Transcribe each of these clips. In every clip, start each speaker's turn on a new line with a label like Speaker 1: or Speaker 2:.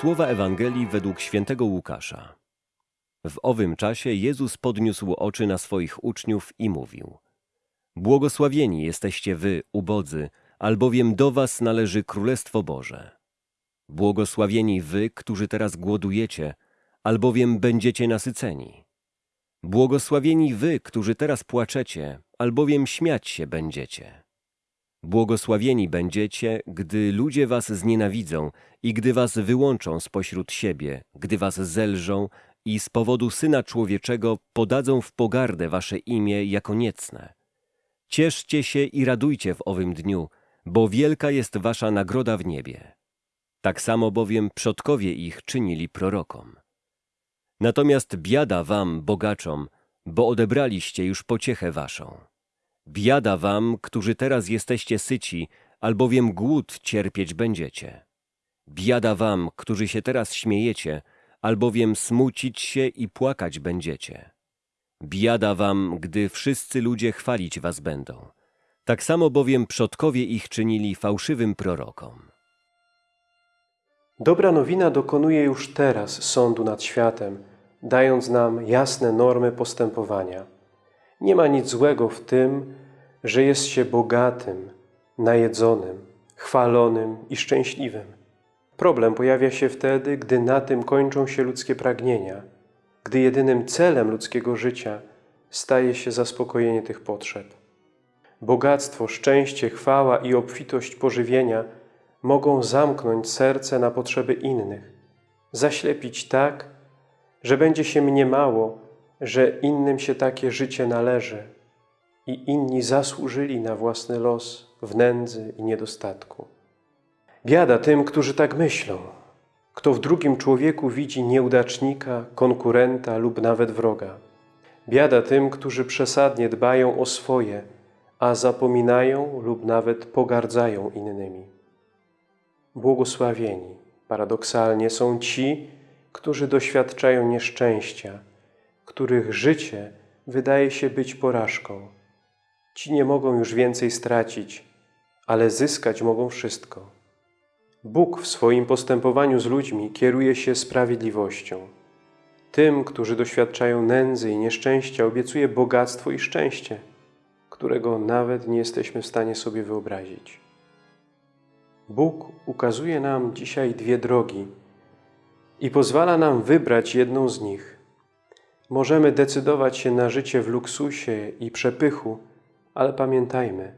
Speaker 1: Słowa Ewangelii według świętego Łukasza. W owym czasie Jezus podniósł oczy na swoich uczniów i mówił: Błogosławieni jesteście wy, ubodzy, albowiem do was należy Królestwo Boże. Błogosławieni wy, którzy teraz głodujecie, albowiem będziecie nasyceni. Błogosławieni wy, którzy teraz płaczecie, albowiem śmiać się będziecie. Błogosławieni będziecie, gdy ludzie was znienawidzą i gdy was wyłączą spośród siebie, gdy was zelżą i z powodu Syna Człowieczego podadzą w pogardę wasze imię jako niecne. Cieszcie się i radujcie w owym dniu, bo wielka jest wasza nagroda w niebie. Tak samo bowiem przodkowie ich czynili prorokom. Natomiast biada wam, bogaczom, bo odebraliście już pociechę waszą. Biada wam, którzy teraz jesteście syci, albowiem głód cierpieć będziecie. Biada wam, którzy się teraz śmiejecie, albowiem smucić się i płakać będziecie. Biada wam, gdy wszyscy ludzie chwalić was będą. Tak samo bowiem przodkowie ich czynili fałszywym prorokom.
Speaker 2: Dobra nowina dokonuje już teraz sądu nad światem, dając nam jasne normy postępowania. Nie ma nic złego w tym, że jest się bogatym, najedzonym, chwalonym i szczęśliwym. Problem pojawia się wtedy, gdy na tym kończą się ludzkie pragnienia, gdy jedynym celem ludzkiego życia staje się zaspokojenie tych potrzeb. Bogactwo, szczęście, chwała i obfitość pożywienia mogą zamknąć serce na potrzeby innych, zaślepić tak, że będzie się mniemało, że innym się takie życie należy i inni zasłużyli na własny los w nędzy i niedostatku. Biada tym, którzy tak myślą. Kto w drugim człowieku widzi nieudacznika, konkurenta lub nawet wroga. Biada tym, którzy przesadnie dbają o swoje, a zapominają lub nawet pogardzają innymi. Błogosławieni, paradoksalnie, są ci, którzy doświadczają nieszczęścia, których życie wydaje się być porażką. Ci nie mogą już więcej stracić, ale zyskać mogą wszystko. Bóg w swoim postępowaniu z ludźmi kieruje się sprawiedliwością. Tym, którzy doświadczają nędzy i nieszczęścia, obiecuje bogactwo i szczęście, którego nawet nie jesteśmy w stanie sobie wyobrazić. Bóg ukazuje nam dzisiaj dwie drogi i pozwala nam wybrać jedną z nich. Możemy decydować się na życie w luksusie i przepychu, ale pamiętajmy,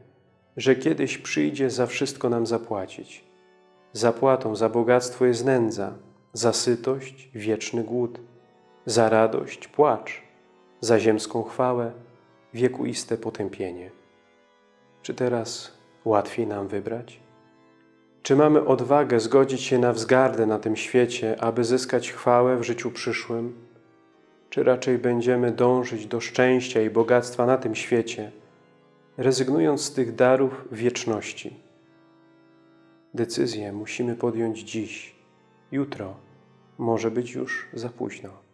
Speaker 2: że kiedyś przyjdzie za wszystko nam zapłacić. Zapłatą za bogactwo jest nędza, za sytość wieczny głód, za radość płacz, za ziemską chwałę wiekuiste potępienie. Czy teraz łatwiej nam wybrać? Czy mamy odwagę zgodzić się na wzgardę na tym świecie, aby zyskać chwałę w życiu przyszłym? Czy raczej będziemy dążyć do szczęścia i bogactwa na tym świecie, rezygnując z tych darów wieczności? Decyzję musimy podjąć dziś. Jutro może być już za późno.